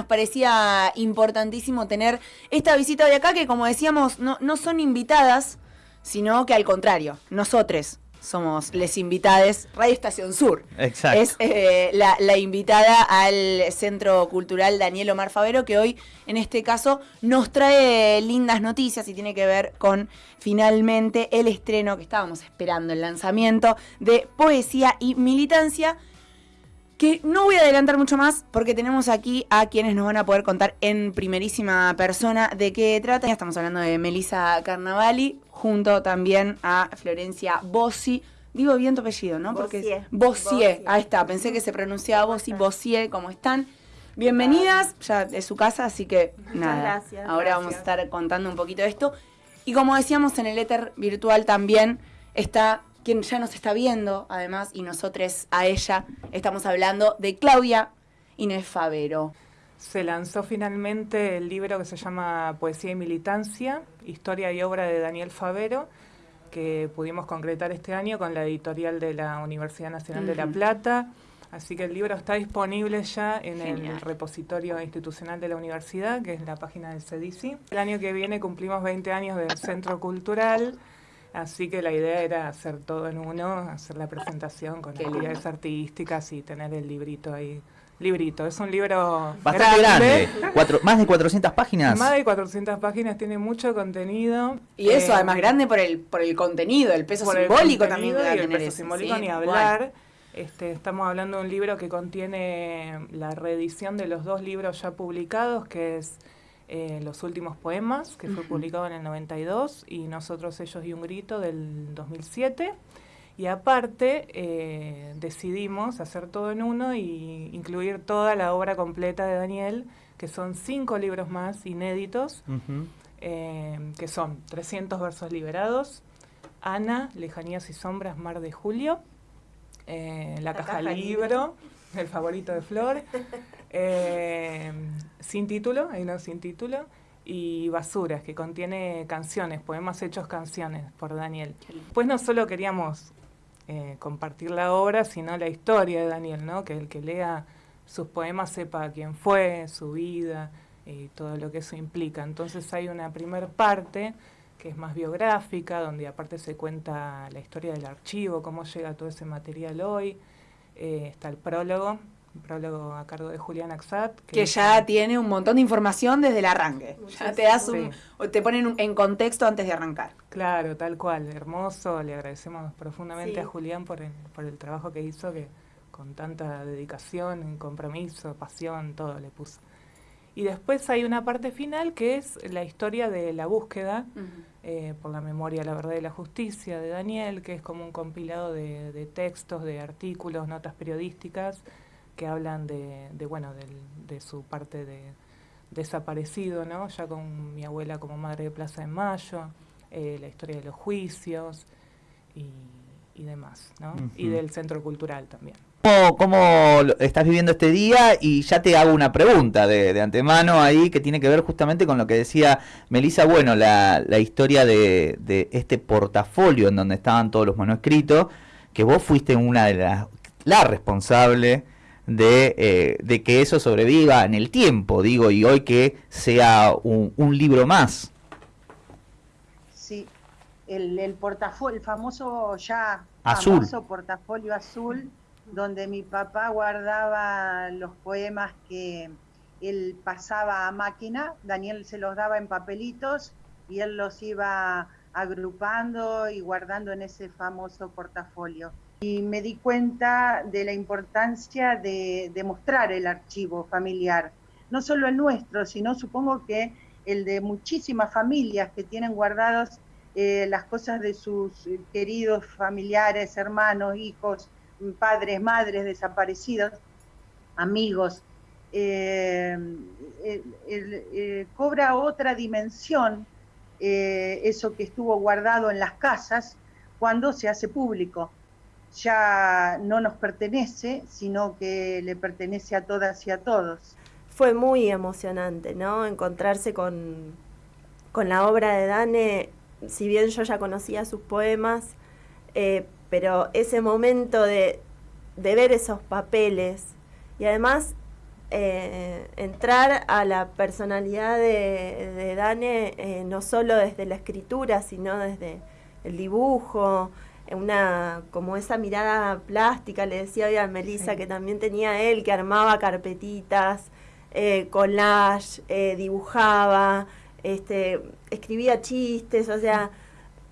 Nos parecía importantísimo tener esta visita de acá que como decíamos no, no son invitadas, sino que al contrario, nosotros somos les invitades, Radio Estación Sur. Exacto. Es eh, la, la invitada al Centro Cultural Daniel Omar Favero, que hoy, en este caso, nos trae lindas noticias y tiene que ver con finalmente el estreno que estábamos esperando, el lanzamiento de Poesía y Militancia. Que no voy a adelantar mucho más porque tenemos aquí a quienes nos van a poder contar en primerísima persona de qué trata. Ya estamos hablando de Melissa Carnavali, junto también a Florencia Bossi. Digo bien tu apellido, ¿no? Porque Bossier. Ahí está, pensé que se pronunciaba Bossi, Bossier, ¿cómo están? Bienvenidas, ya de su casa, así que nada. gracias, Ahora vamos a estar contando un poquito de esto. Y como decíamos en el éter virtual también está quien ya nos está viendo, además, y nosotros a ella estamos hablando de Claudia Inés Favero. Se lanzó finalmente el libro que se llama Poesía y Militancia, Historia y Obra de Daniel Favero, que pudimos concretar este año con la editorial de la Universidad Nacional de La. Plata. Así que el libro está disponible ya en Genial. el repositorio institucional de la universidad, que es la página del CEDICI. El año que viene cumplimos 20 años del Centro Cultural, así que la idea era hacer todo en uno, hacer la presentación con Qué actividades artísticas y tener el librito ahí. Librito, es un libro Bastante grande. Cuatro- más de 400 páginas. más de 400 páginas, tiene mucho contenido. Y eso, Eh, además, grande por el, por el contenido, el peso por el simbólico también que y el peso eso, simbólico ¿sí? ni Igual. hablar. Este, estamos hablando de un libro que contiene la reedición de los dos libros ya publicados, que es eh, Los últimos poemas, que fue publicado en el 92, y Nosotros, ellos y un grito del 2007. Y aparte eh, decidimos hacer todo en uno y incluir toda la obra completa de Daniel, que son cinco libros más inéditos, eh, que son 300 versos liberados, Ana, Lejanías y Sombras, Mar de Julio, eh, La, La caja, caja libro, el favorito de Flor, eh, Sin título, hay uno sin título, y Basuras, que contiene canciones, poemas hechos canciones por Daniel. Pues no solo queríamos eh, compartir la obra, sino la historia de Daniel, ¿no? Que el que lea sus poemas sepa quién fue, su vida y todo lo que eso implica. Entonces hay una primer parte que es más biográfica, donde aparte se cuenta la historia del archivo, cómo llega todo ese material hoy. Eh, está el prólogo, un prólogo a cargo de Julián Axat. Que es ya un- tiene un montón de información desde el arranque. Ya te das un, Sí. te ponen en contexto antes de arrancar. Claro, tal cual, hermoso. Le agradecemos profundamente Sí. a Julián por el, por el trabajo que hizo, que con tanta dedicación, compromiso, pasión, todo le puso. Y después hay una parte final que es la historia de la búsqueda eh, por la memoria, la verdad y la justicia de Daniel, que es como un compilado de, de textos, de artículos, notas periodísticas que hablan de, de, bueno, del- de su parte de desaparecido, ¿no? Ya con mi abuela como madre de Plaza de Mayo, eh, la historia de los juicios y, y demás, ¿no? Y del centro cultural también. ¿Cómo, cómo lo- estás viviendo este día? Y ya te hago una pregunta de, de antemano ahí que tiene que ver justamente con lo que decía Melissa. Bueno, la, la historia de, de este portafolio en donde estaban todos los manuscritos, que vos fuiste una de las, la responsable de, eh, de que eso sobreviva en el tiempo, digo, y hoy que sea un, un libro más. Sí, el, el portafolio, el famoso ya Azul. famoso portafolio azul, donde mi papá guardaba los poemas que él pasaba a máquina, Daniel se los daba en papelitos y él los iba agrupando y guardando en ese famoso portafolio. Y me di cuenta de la importancia de, de mostrar el archivo familiar, no solo el nuestro, sino supongo que el de muchísimas familias que tienen guardados eh, las cosas de sus queridos familiares, hermanos, hijos, padres, madres desaparecidos, amigos. Eh, eh, cobra otra dimensión eh, eso que estuvo guardado en las casas cuando se hace público. Ya no nos pertenece, sino que le pertenece a todas y a todos. Fue muy emocionante, ¿no? Encontrarse con, con la obra de Dane, si bien yo ya conocía sus poemas, eh, pero ese momento de, de ver esos papeles y además eh, entrar a la personalidad de, de Dane eh, no solo desde la escritura, sino desde el dibujo, una como esa mirada plástica, le decía hoy a Melissa que también tenía él, que armaba carpetitas, eh, collage, eh, dibujaba, este, escribía chistes, o sea,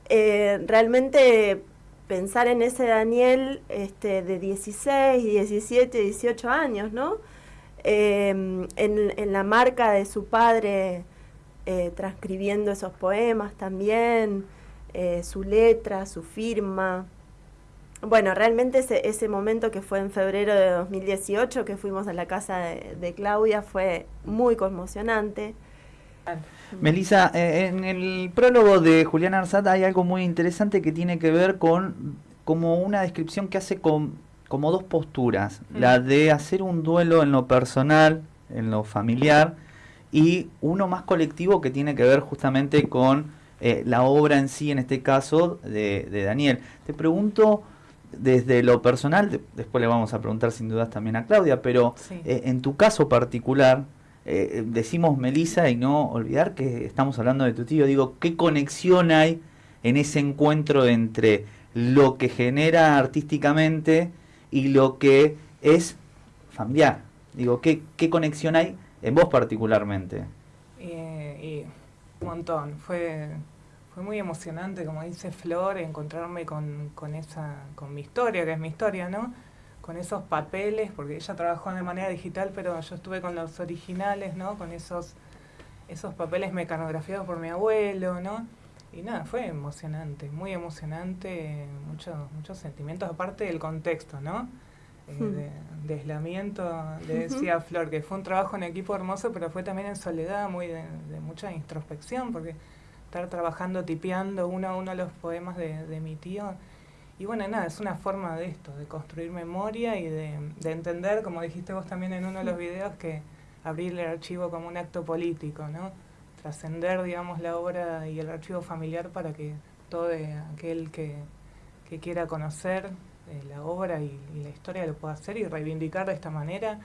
eh, realmente pensar en ese Daniel este, de 16, 17, 18 años, ¿no? Em, en, en, la marca de su padre transcribiendo esos poemas también. Eh, su letra, su firma. Bueno, realmente ese, ese momento que fue en febrero de 2018, que fuimos a la casa de, Claudia, fue muy conmocionante. Melissa, eh, en el prólogo de Julián Arzata hay algo muy interesante que tiene que ver con como una descripción que hace con como dos posturas, la de hacer un duelo en lo personal, en lo familiar, y uno más colectivo que tiene que ver justamente con eh, la obra en sí, en este caso, de, Daniel. Te pregunto desde lo personal, después le vamos a preguntar sin dudas también a Claudia, pero eh, en tu caso particular, eh, decimos Melisa y no olvidar que estamos hablando de tu tío, digo, ¿qué conexión hay en ese encuentro entre lo que genera artísticamente y lo que es familiar? Digo, ¿qué, qué conexión hay en vos particularmente? Un montón. Fue, fue muy emocionante, como dice Flor, encontrarme con, con, esa, con mi historia, que es mi historia, ¿no? Con esos papeles, porque ella trabajó de manera digital, pero yo estuve con los originales, ¿no? Con esos, esos papeles mecanografiados por mi abuelo, ¿no? Y nada, fue emocionante, muy emocionante, muchos muchos sentimientos, aparte del contexto, ¿no? Eh, de, de, aislamiento, le decía Flor, que fue un trabajo en equipo hermoso, pero fue también en soledad, muy de, mucha introspección, porque estar trabajando, tipeando uno a uno los poemas de, de, mi tío. Y bueno, nada, es una forma de esto, de construir memoria y de, de entender, como dijiste vos también en uno de los videos, que abrir el archivo como un acto político, ¿no? Trascender, digamos, la obra y el archivo familiar para que todo aquel que, que quiera conocer eh, la obra y, la historia lo puedo hacer y reivindicar de esta manera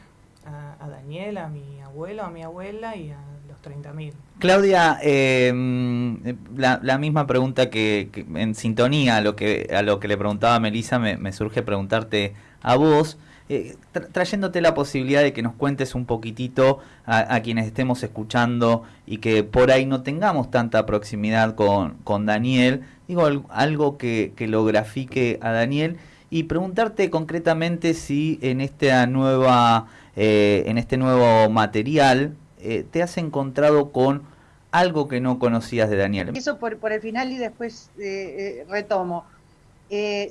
a, Daniel, a mi abuelo, a mi abuela y a los 30.000. Claudia, em, la, misma pregunta que, en sintonía a lo que, a lo que le preguntaba a Melissa, me, surge preguntarte a vos. Eh, trayéndote la posibilidad de que nos cuentes un poquitito a, quienes estemos escuchando y que por ahí no tengamos tanta proximidad con, con Daniel, digo algo que, que lo grafique a Daniel y preguntarte concretamente si en esta nueva eh, en este nuevo material eh, te has encontrado con algo que no conocías de Daniel. Eso por, por el final y después eh, retomo.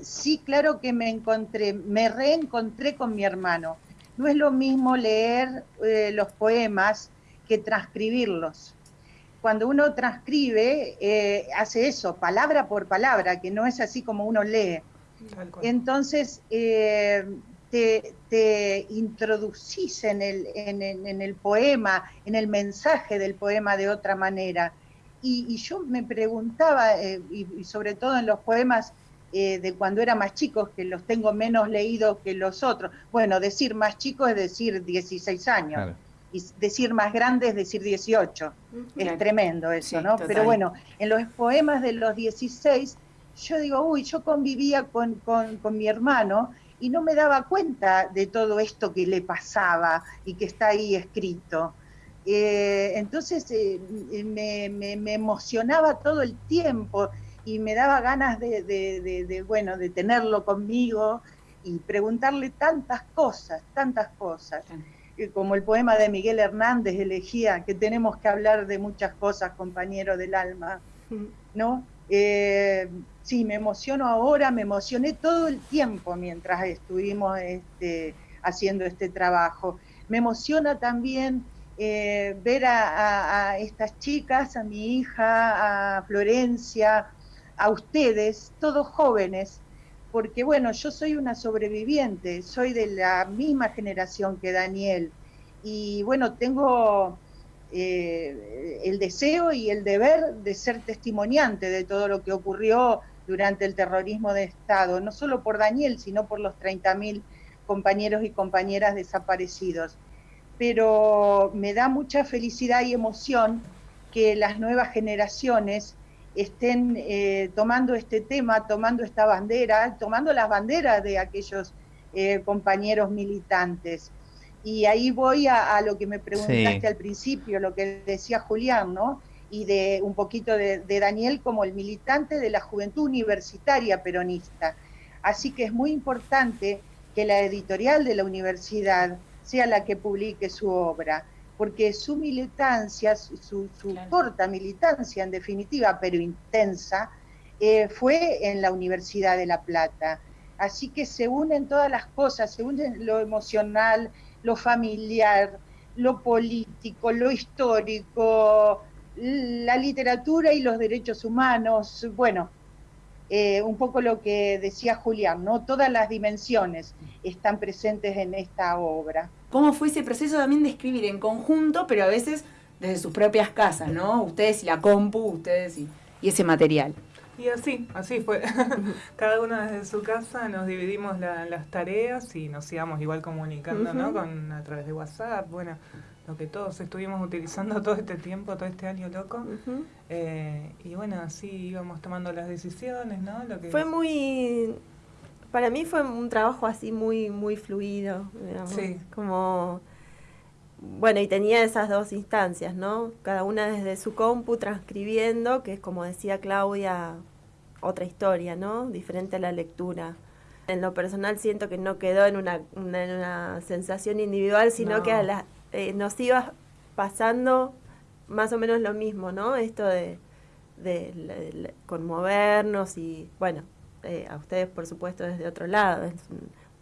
sí, claro que me encontré, me reencontré con mi hermano. No es lo mismo leer los poemas que transcribirlos. Cuando uno transcribe, hace eso, palabra por palabra, que no es así como uno lee entonces, eh, te, introducís en el, en, el, poema, en el mensaje del poema de otra manera. Y, yo me preguntaba, eh, y, sobre todo en los poemas eh, de cuando era más chicos, que los tengo menos leídos que los otros, bueno, decir más chico es decir 16 años. Y decir más grande es decir 18. Es tremendo eso, ¿no? Pero bueno, en los poemas de los 16 yo digo, uy, yo convivía con, mi hermano y no me daba cuenta de todo esto que le pasaba y que está ahí escrito. Eh, entonces eh, me, emocionaba todo el tiempo y me daba ganas de, bueno, de tenerlo conmigo y preguntarle tantas cosas, tantas cosas. Eh, como el poema de Miguel Hernández elegía, que tenemos que hablar de muchas cosas, compañero del alma, ¿no? Sí, me emociono ahora, me emocioné todo el tiempo mientras estuvimos este, haciendo este trabajo. Me emociona también eh, ver a, estas chicas, a mi hija, a Florencia, a ustedes, todos jóvenes, porque bueno, yo soy una sobreviviente, soy de la misma generación que Daniel, y bueno, tengo eh, el deseo y el deber de ser testimoniante de todo lo que ocurrió durante el terrorismo de Estado, no solo por Daniel, sino por los 30.000 compañeros y compañeras desaparecidos. pero me da mucha felicidad y emoción que las nuevas generaciones estén eh, tomando este tema, tomando esta bandera, tomando las banderas de aquellos eh, compañeros militantes. Y ahí voy a, lo que me preguntaste al principio, lo que decía Julián, ¿no? Y de un poquito de, de Daniel como el militante de la juventud universitaria peronista. Así que es muy importante que la editorial de la universidad sea la que publique su obra porque su militancia, su, corta militancia en definitiva, pero intensa, eh, fue en la Universidad de La Plata. Así que se unen todas las cosas, se unen lo emocional, lo familiar, lo político, lo histórico, la literatura y los derechos humanos, bueno, eh, un poco lo que decía Julián, ¿no? Todas las dimensiones están presentes en esta obra. ¿Cómo fue ese proceso también de escribir en conjunto, pero a veces desde sus propias casas, ¿no? Ustedes y la compu, ustedes y, ese material. Y así, así fue. Cada uno desde su casa nos dividimos las tareas y nos íbamos igual comunicando, ¿no? Con, a través de WhatsApp, bueno, lo que todos estuvimos utilizando todo este tiempo, todo este año loco. Eh, y bueno, así íbamos tomando las decisiones, ¿no? Lo que fue muy... Para mí fue un trabajo así muy, muy fluido, digamos. Sí. Como... Bueno, y tenía esas dos instancias, ¿no? Cada una desde su compu transcribiendo, que es como decía Claudia, otra historia, ¿no? Diferente a la lectura. En lo personal siento que no quedó en una, una, sensación individual, sino que a la, eh, nos iba pasando más o menos lo mismo, ¿no? Esto de, conmovernos y, bueno, eh, a ustedes por supuesto desde otro lado, es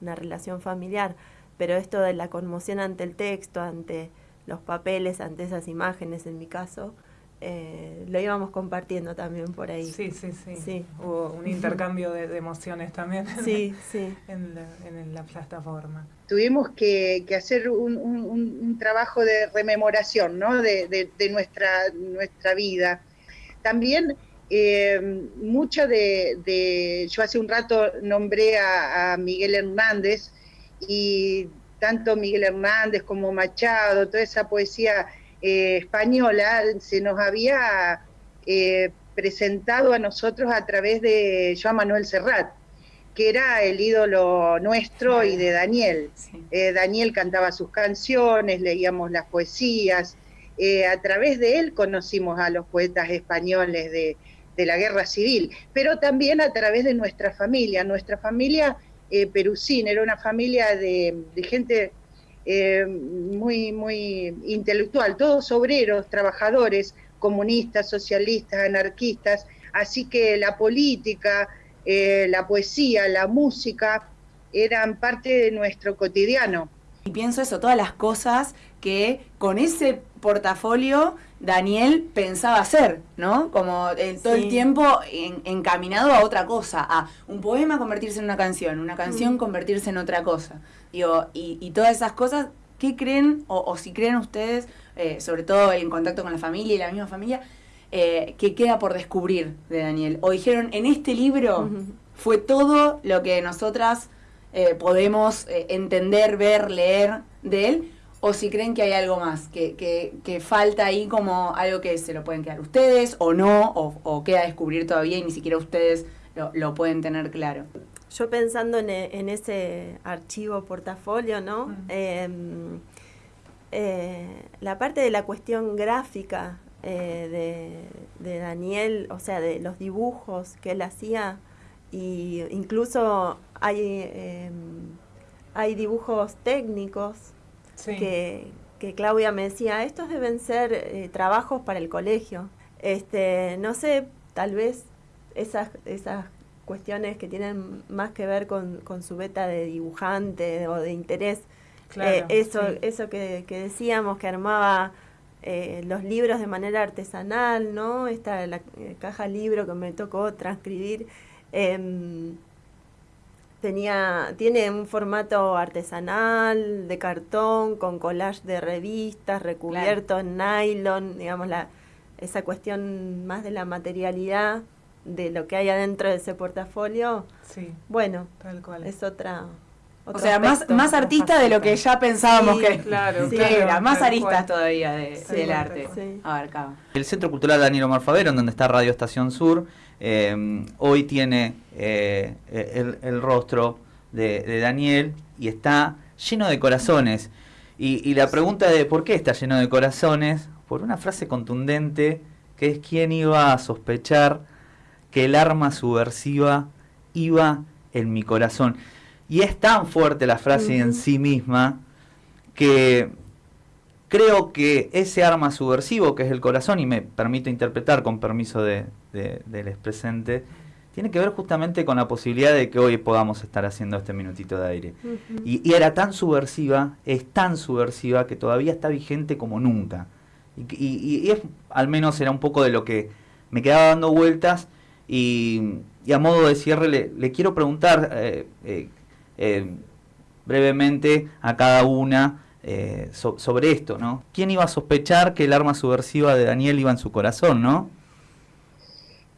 una relación familiar, pero esto de la conmoción ante el texto, ante los papeles, ante esas imágenes en mi caso, eh, lo íbamos compartiendo también por ahí. Sí, sí, sí. Hubo un intercambio de, emociones también sí, sí. En, la, plataforma. Tuvimos que, hacer un, trabajo de rememoración ¿no? de, nuestra, vida. También eh, mucho de, yo hace un rato nombré a, Miguel Hernández y tanto Miguel Hernández como Machado, toda esa poesía eh, española se nos había eh, presentado a nosotros a través de Joan Manuel Serrat, que era el ídolo nuestro y de Daniel. Eh, Daniel cantaba sus canciones, leíamos las poesías. a través de él conocimos a los poetas españoles de, la guerra civil, pero también a través de nuestra familia. Nuestra familia perusín era una familia de gente eh, muy, muy intelectual, todos obreros, trabajadores, comunistas, socialistas, anarquistas, así que la política, eh, la poesía, la música eran parte de nuestro cotidiano. Y pienso eso, todas las cosas que con ese portafolio Daniel pensaba hacer, ¿no? Como todo el tiempo encaminado a otra cosa, a un poema convertirse en una canción, una canción mm. convertirse en otra cosa. Digo, y, todas esas cosas, ¿qué creen, o, si creen ustedes, eh, sobre todo en contacto con la familia y la misma familia, eh, que queda por descubrir de Daniel? O dijeron, en este libro fue todo lo que nosotras eh, podemos entender, ver, leer de él, o si creen que hay algo más, que, que, falta ahí como algo que se lo pueden quedar ustedes o no, o, queda a descubrir todavía y ni siquiera ustedes lo, pueden tener claro. Yo pensando en, en ese archivo portafolio, ¿no? Em, eh, la parte de la cuestión gráfica eh, de, de, Daniel, o sea, de los dibujos que él hacía, y incluso hay, em, hay dibujos técnicos que, Claudia me decía, estos deben ser eh, trabajos para el colegio. Este, no sé, tal vez esas, esas cuestiones que tienen más que ver con, su beta de dibujante o de interés. Eh, eso eso que, decíamos, que armaba eh, los libros de manera artesanal, ¿no? Esta la caja libro que me tocó transcribir. Em, tenía, tiene un formato artesanal, de cartón, con collage de revistas, recubierto en nylon, digamos, la, esa cuestión más de la materialidad de lo que hay adentro de ese portafolio. Sí. Bueno, es otra O sea, más, más artista de lo que ya pensábamos Sí, que, claro, que claro, era, más aristas cual. todavía de- Sí, del arte. cual. Sí. Abarcaba. El Centro Cultural Daniel Omar Favero, en donde está Radio Estación Sur, eh, hoy tiene eh, el, el rostro de, de Daniel y está lleno de corazones. Y, y la pregunta de por qué está lleno de corazones, por una frase contundente que es quién iba a sospechar que el arma subversiva iba en mi corazón. Y es tan fuerte la frase en sí misma que creo que ese arma subversivo que es el corazón, y me permito interpretar con permiso de, de- del expresente, tiene que ver justamente con la posibilidad de que hoy podamos estar haciendo este minutito de aire. Y, y era tan subversiva, es tan subversiva que todavía está vigente como nunca. Y, y- y es, al menos era un poco de lo que me quedaba dando vueltas. Y, y a modo de cierre le, le quiero preguntar eh, eh, eh, brevemente a cada una eh, so- sobre esto, ¿no? ¿Quién iba a sospechar que el arma subversiva de Daniel iba en su corazón, no?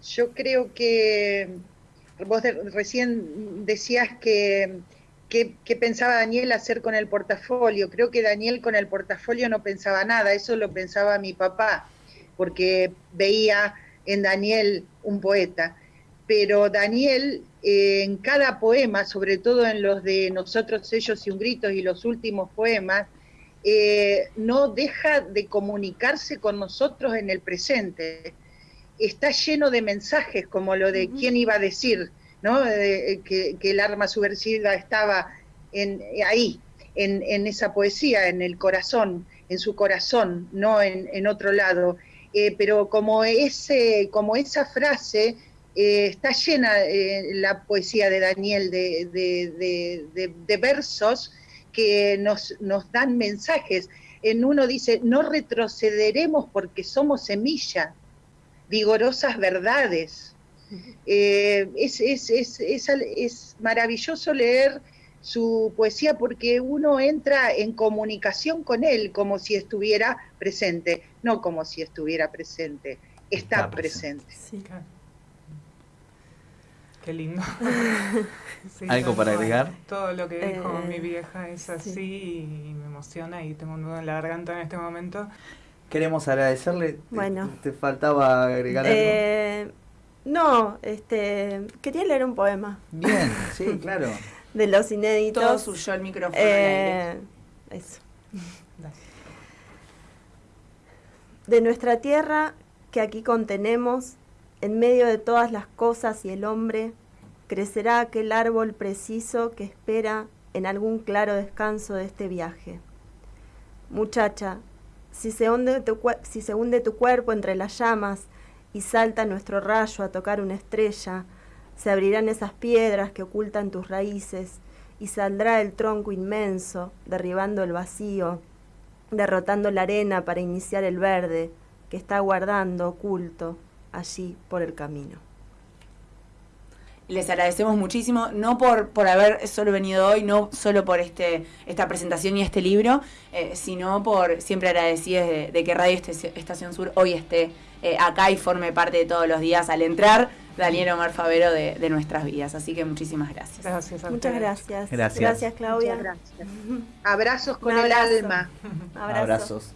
Yo creo que vos recién decías que, que pensaba Daniel hacer con el portafolio. Creo que Daniel con el portafolio no pensaba nada, eso lo pensaba mi papá, porque veía en Daniel un poeta. Pero Daniel, en cada poema, sobre todo en los de Nosotros, ellos y un grito y los últimos poemas, eh, no deja de comunicarse con nosotros en el presente está lleno de mensajes, como lo de quién iba a decir, ¿no? Eh, que, que el arma subversiva estaba en, ahí, en, en esa poesía, en el corazón, en su corazón, no en, en otro lado. Eh, pero como, ese, como esa frase eh, está llena eh, la poesía de Daniel de, de- de- de- de versos que nos, nos dan mensajes. En uno dice, no retrocederemos porque somos semilla, vigorosas verdades. Eh, es, es, es, es, al- es maravilloso leer su poesía porque uno entra en comunicación con él como si estuviera presente, no como si estuviera presente, está, Está presente. presente. Sí. Claro. Qué lindo. Sí, ¿Algo para agregar? Todo lo que dijo Eh, mi vieja es así sí. y me emociona y tengo un nudo en la garganta en este momento. Queremos agradecerle. Bueno. Te, te faltaba agregar algo. Eh, no, este, quería leer un poema Bien, sí, claro. de los inéditos. Todo suyo el micrófono. Eh, eso. Dale. De nuestra tierra que aquí contenemos, en medio de todas las cosas y el hombre, crecerá aquel árbol preciso que espera en algún claro descanso de este viaje. Muchacha, si se, hunde tu, cuerpo entre las llamas y salta nuestro rayo a tocar una estrella, se abrirán esas piedras que ocultan tus raíces y saldrá el tronco inmenso, derribando el vacío, derrotando la arena para iniciar el verde que está guardando oculto allí por el camino. Les agradecemos muchísimo, no por, por haber solo venido hoy, no solo por este esta presentación y este libro, eh, sino por siempre agradecidos de, de que Radio Este- Estación Sur hoy esté eh, acá y forme parte de todos los días al entrar Daniel Omar Favero de, de nuestras vidas. Así que muchísimas gracias. Gracias a Muchas gracias. Gracias. Gracias, Claudia. Muchas gracias. Abrazos con el alma. Abrazo. Abrazos.